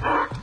Ah!